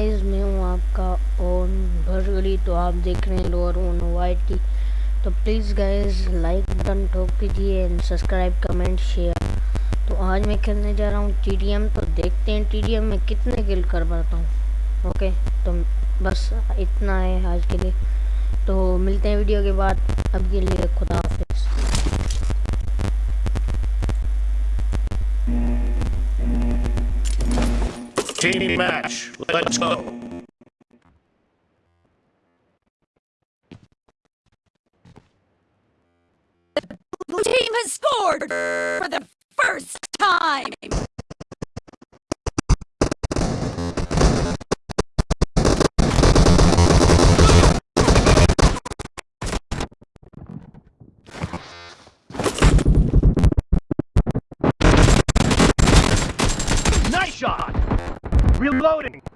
Guys मैं हूँ आपका ओन भरगली तो आप देख रहे हैं लोअर ओन वाइट की। तो प्लीज़ गाइस लाइक बटन ठोक दीजिए एंड सब्सक्राइब कमेंट शेयर तो आज मैं खेलने जा रहा हूँ टी तो देखते हैं टी में कितने किल कर पाता हूँ। ओके तो बस इतना है आज के लिए। तो मिलते हैं वीडियो के बाद। अब के लिए Team match. Let's go. Blue team has scored for the first time. Nice shot. Reloading.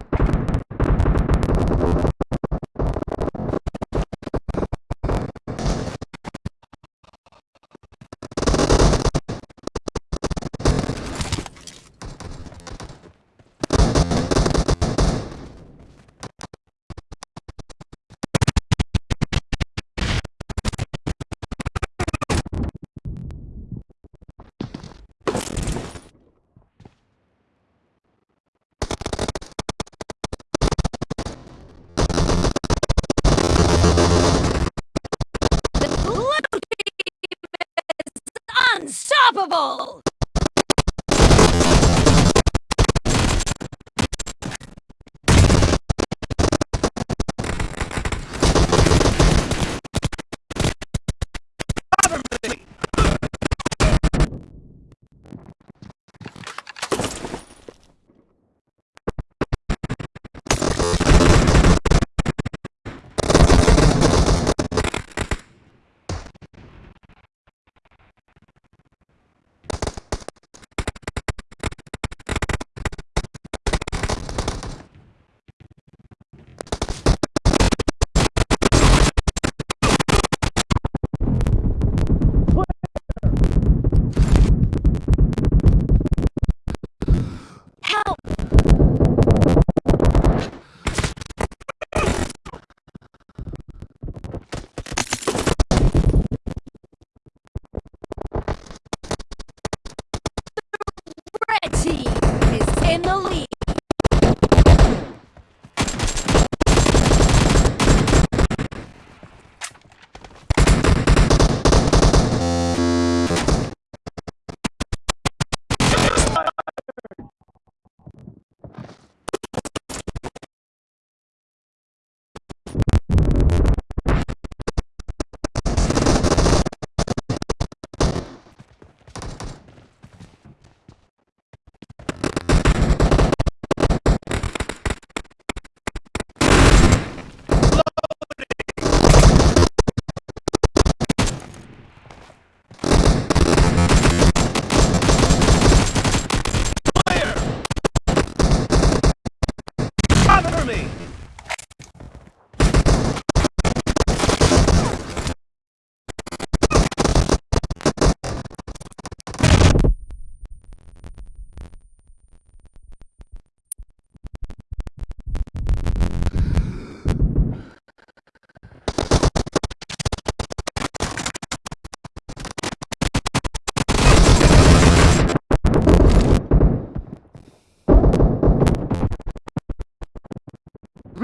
Unstoppable.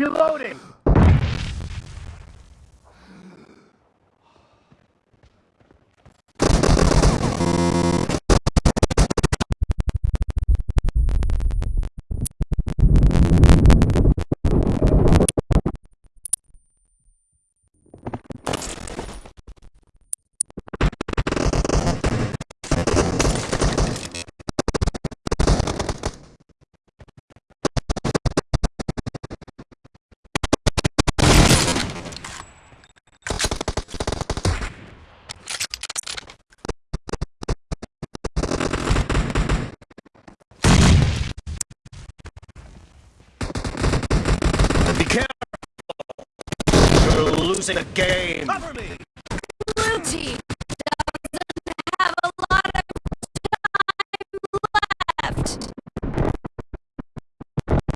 Reloading. Losing the game. Cover me. Blue team doesn't have a lot of time left.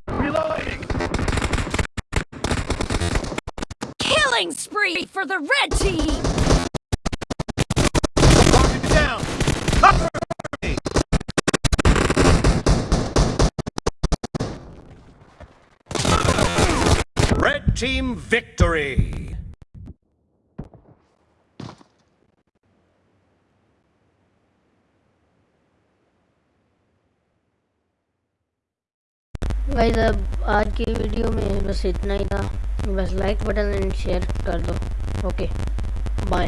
Reloading. Killing spree for the red team! Target down. Cover me. Red team victory. Guys अब आज की video में बस इतना ही था। बस like button and share कर दो। Okay bye